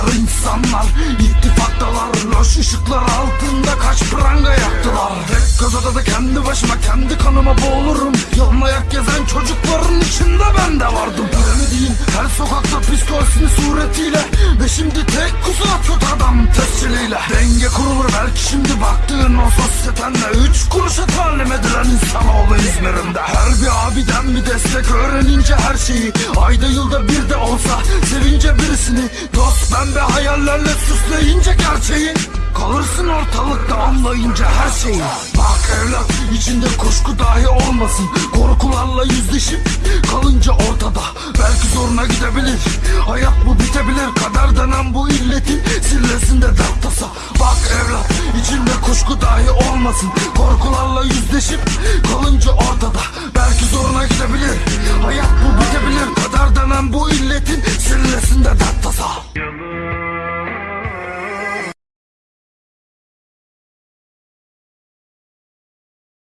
kadar insanlar İttifaktalar. Loş ışıklar altında kaç pranga yaktılar. Tek kazada da kendi başıma kendi kanıma boğulurum. Yalın ayak gezen çocukların içinde ben de vardım. Bilemediğin her sokakta psikolojisini suretiyle Ve şimdi tek kusura kötü adam tesciliyle. Denge kurulur belki şimdi baktığın o sosyetenle. Üç kuruşa talim edilen insanoğlu İzmir'imde Her bir abiden bir destek öğrenince her şeyi Ayda yılda bir de olsa birisini Dost ben be hayallerle süsleyince gerçeği Kalırsın ortalıkta anlayınca her şeyi Bak evlat içinde kuşku dahi olmasın. Korkularla yüzleşip kalınca ortada. Belki zoruna gidebilir. Hayat bu bitebilir. Kader denen bu illetin sillesinde dert Bak evlat içinde kuşku dahi olmasın. Korkularla yüzleşip